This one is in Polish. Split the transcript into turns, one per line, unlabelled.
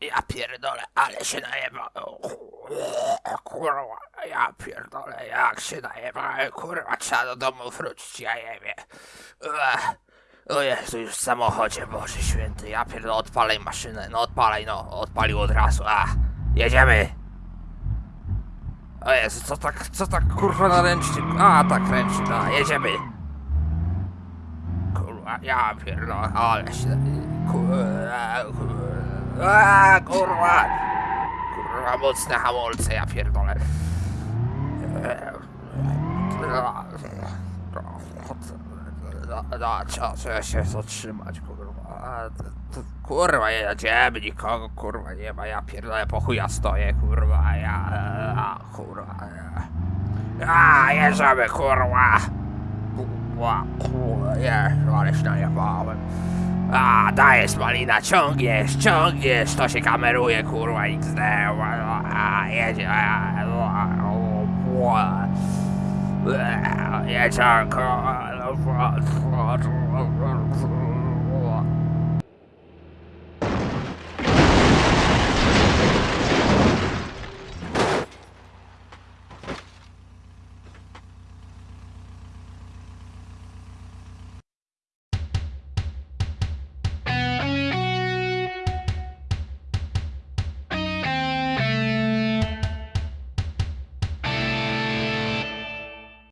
Ja pierdolę, ale się najeba. Kurwa, ja pierdolę, jak się najebałem, kurwa, trzeba do domu wrócić, ja jebie. O Jezu, już w samochodzie, Boże Święty, ja pierdolę, odpalaj maszynę, no odpalaj, no, odpalił od razu, a, jedziemy. O Jezu, co tak, co tak, kurwa, na ręcznik, a, tak, ręcznik, a, jedziemy. Kurwa, ja pierdolę, ale się, kurwa, kurwa, kurwa, kurwa, mocne hamulce, ja pierdolę. No, trzeba, się zatrzymać, kurwa. A, kurwa, jedziemy, nikogo, kurwa, nie ma, ja pierdolę, po chuja stoję, kurwa, ja, a, kurwa, ja. A, jedziemy, kurwa. Kurwa, kurwa, jezu, ale się najebałem. A, dajesz malina, ciągniesz, ciągniesz, to się kameruje, kurwa, XD, a, jedzie, a, Jedziemy, kurwa,